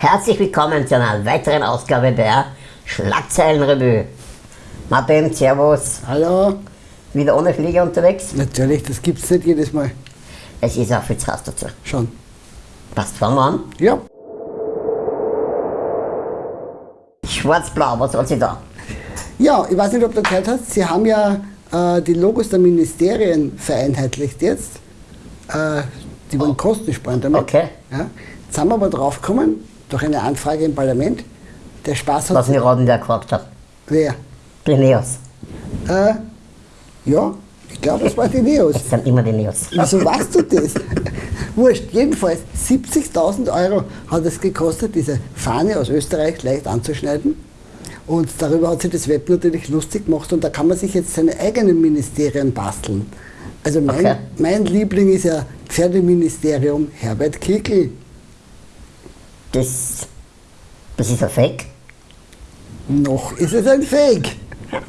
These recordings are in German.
Herzlich willkommen zu einer weiteren Ausgabe der Schlagzeilenrevue. Martin, Servus. Hallo. Wieder ohne Flieger unterwegs? Natürlich, das gibt es nicht jedes Mal. Es ist auch viel Hass dazu. Schon. Passt, fangen wir an. Ja. Schwarz-Blau, was hat sie da? Ja, ich weiß nicht, ob du gehört hast, Sie haben ja äh, die Logos der Ministerien vereinheitlicht jetzt. Äh, die wollen Kosten sparen damit. Okay. Ja. Jetzt sind wir aber drauf gekommen, durch eine Anfrage im Parlament, der Spaß hat... Was mir raten, der gefragt hat. Wer? Die Neos. Äh, ja, ich glaube, es war die Neos. Es sind immer die Neos. Wieso weißt du das? Wurscht, jedenfalls 70.000 Euro hat es gekostet, diese Fahne aus Österreich leicht anzuschneiden. Und darüber hat sich das Web natürlich lustig gemacht und da kann man sich jetzt seine eigenen Ministerien basteln. Also mein, Okay. mein Liebling ist ja Pferdeministerium Herbert Kickl. Das, das ist ein Fake. Noch ist es ein Fake.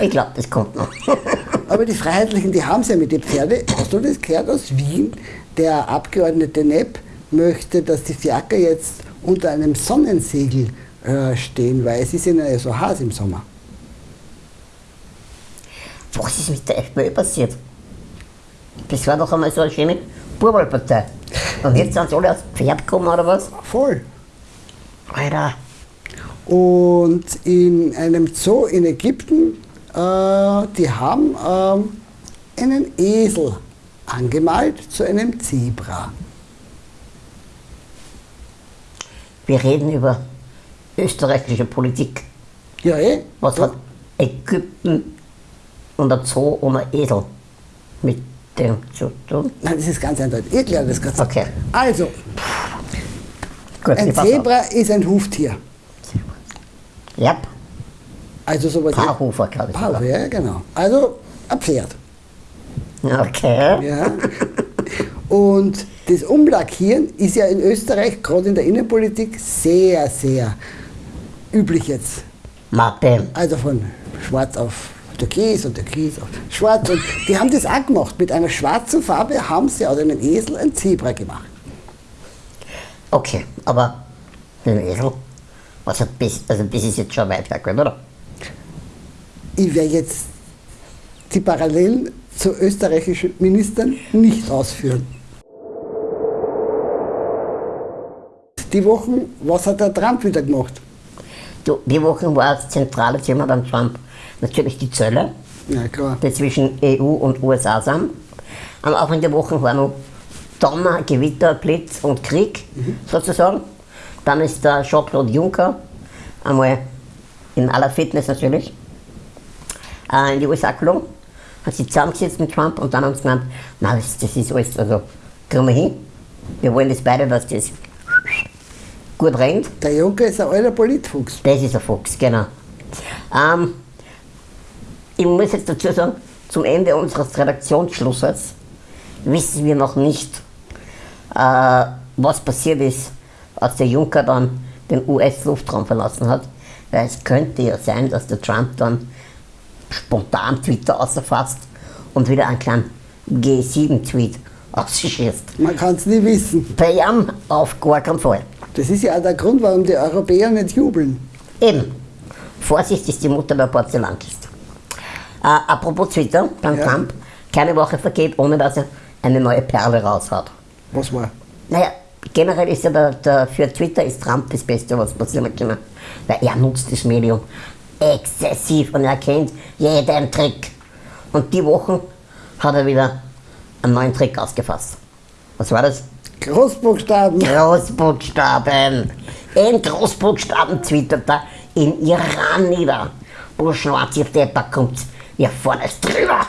Ich glaube, das kommt noch. Aber die Freiheitlichen, die haben es ja mit den Pferde. Hast du das gehört aus Wien? Der Abgeordnete Nepp möchte, dass die Fiaker jetzt unter einem Sonnensegel äh, stehen, weil es ist ihnen ja so heiß im Sommer. Was ist mit der FPÖ passiert? Das war doch einmal so eine schöne Burbalpartei. Und jetzt sind sie alle aufs Pferd gekommen, oder was? Voll. Alter, Und in einem Zoo in Ägypten, äh, die haben ähm, einen Esel angemalt zu einem Zebra. wir reden über österreichische Politik. Ja, eh? Was hat Ägypten und der Zoo und ein Esel mit dem zu tun? Nein, das ist ganz eindeutig. Ich erkläre das ganz Okay. Also, Gut, ein ich pass auf. Zebra ist ein Huftier. Ja, Also sowas. Paarhufer, glaube ich. Paarhufer, ja, genau. Also ein Pferd. Okay. Ja. Und das Umlackieren ist ja in Österreich, gerade in der Innenpolitik, sehr, sehr üblich jetzt. Martin, Also von schwarz auf türkis und türkis auf schwarz. Und die haben das auch gemacht. Mit einer schwarzen Farbe haben sie aus einem Esel ein Zebra gemacht. okay, aber mit dem Esel, hat bis, also das ist jetzt schon weit weg, oder? Ich werde jetzt die Parallelen zu österreichischen Ministern nicht ausführen. Die Wochen, was hat der Trump wieder gemacht? Du, die Woche war das zentrale Thema beim Trump natürlich die Zölle, Ja, die zwischen EU und USA sind. Am Anfang der Woche war noch Donner, Gewitter, Blitz und Krieg sozusagen. Dann ist der Jean-Claude Juncker einmal in aller Fitness natürlich äh, in die USA gelungen, hat sich zusammengesetzt mit Trump und dann haben sie gemeint, na das, das ist alles, also kriegen wir hin. Wir wollen das beide, dass das gut rennt. Der Juncker ist ein alter Politfuchs. Das ist ein Fuchs, genau. Ähm, ich muss jetzt dazu sagen, zum Ende unseres Redaktionsschlusses wissen wir noch nicht, äh, was passiert ist, als der Juncker dann den US-Luftraum verlassen hat. Weil es könnte ja sein, dass der Trump dann spontan Twitter außerfasst und wieder einen kleinen G7-Tweet ausschießt. Man kann es nie wissen. Ihm auf gar keinen Fall. Das ist ja auch der Grund, warum die Europäer nicht jubeln. Eben. Vorsicht ist die Mutter der Porzellankiste. Äh, apropos Twitter, beim Ja. Trump, keine Woche vergeht, ohne dass er eine neue Perle raushaut. Was war? Naja, generell ist ja der, der, für Twitter ist Trump das Beste, was passieren kann. Weil er nutzt das Medium exzessiv und er kennt jeden Trick. Und die Wochen hat er wieder einen neuen Trick ausgefasst. Was war das? Großbuchstaben. Großbuchstaben. In Großbuchstaben twittert er in Iran nieder. Wo schwarz auf Depper kommt, ihr vorne ist drüber.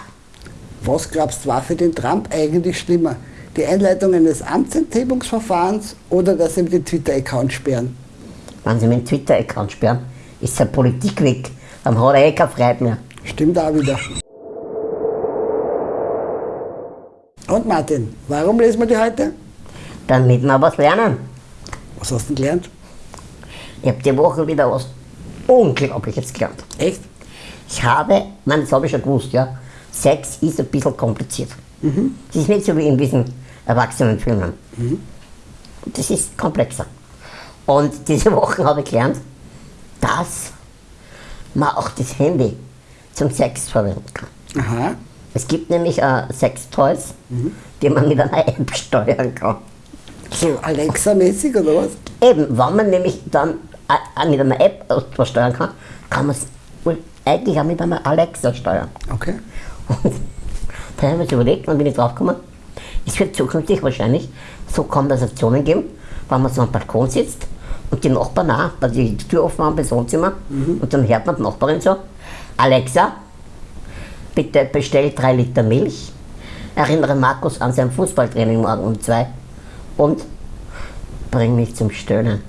Was glaubst du, war für den Trump eigentlich schlimmer? Die Einleitung eines Amtsenthebungsverfahrens oder dass sie ihm den Twitter-Account sperren? Wenn sie meinen Twitter-Account sperren, ist seine Politik weg. Dann hat er eh keine Freude mehr. Stimmt auch wieder. Und Martin, warum lesen wir die heute? Damit wir was lernen. Was hast du denn gelernt? Ich habe die Woche wieder was Unglaubliches gelernt. Echt? Ich habe, nein, das habe ich schon gewusst, ja. Sex ist ein bisschen kompliziert. Das ist nicht so wie in diesen Erwachsenenfilmen. Das ist komplexer. Und diese Woche habe ich gelernt, dass man auch das Handy zum Sex verwenden kann. Aha. Es gibt nämlich äh, Sextoys, die man mit einer App steuern kann. So Alexa-mäßig oder was? Eben, wenn man nämlich dann äh, mit einer App was steuern kann, kann man es wohl eigentlich auch mit einer Alexa steuern. Okay. Und da habe ich mir überlegt und bin ich draufgekommen, es wird zukünftig wahrscheinlich so Konversationen geben, wenn man so am Balkon sitzt und die Nachbarn auch, weil die Tür offen haben bis Wohnzimmer und dann hört man die Nachbarin so, Alexa, bitte bestell drei Liter Milch, erinnere Markus an sein Fußballtraining morgen um zwei und bring mich zum Stöhnen.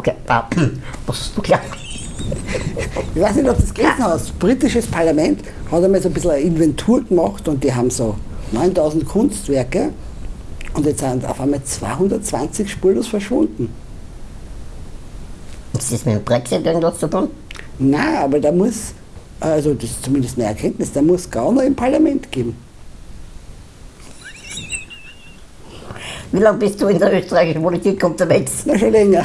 Okay, was hast du gelernt? Ich weiß nicht, ob du das gelesen hast. Das britisches Parlament hat einmal so ein bisschen eine Inventur gemacht und die haben so 9000 Kunstwerke und jetzt sind auf einmal 220 spurlos verschwunden. Ist das mit dem Brexit irgendwas zu tun? Nein, aber da muss, also das ist zumindest eine Erkenntnis, da muss Gauner im Parlament geben. Wie lange bist du in der österreichischen Politik unterwegs? Na schon länger.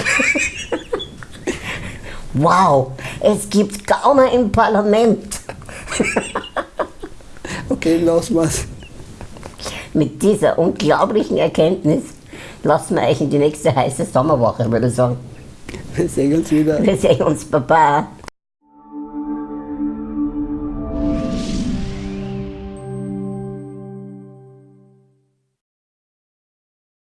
Wow, es gibt Gauner im Parlament. Okay, lassen wir's. Mit dieser unglaublichen Erkenntnis lassen wir euch in die nächste heiße Sommerwoche, würde ich sagen. Wir sehen uns wieder. Wir sehen uns, Baba.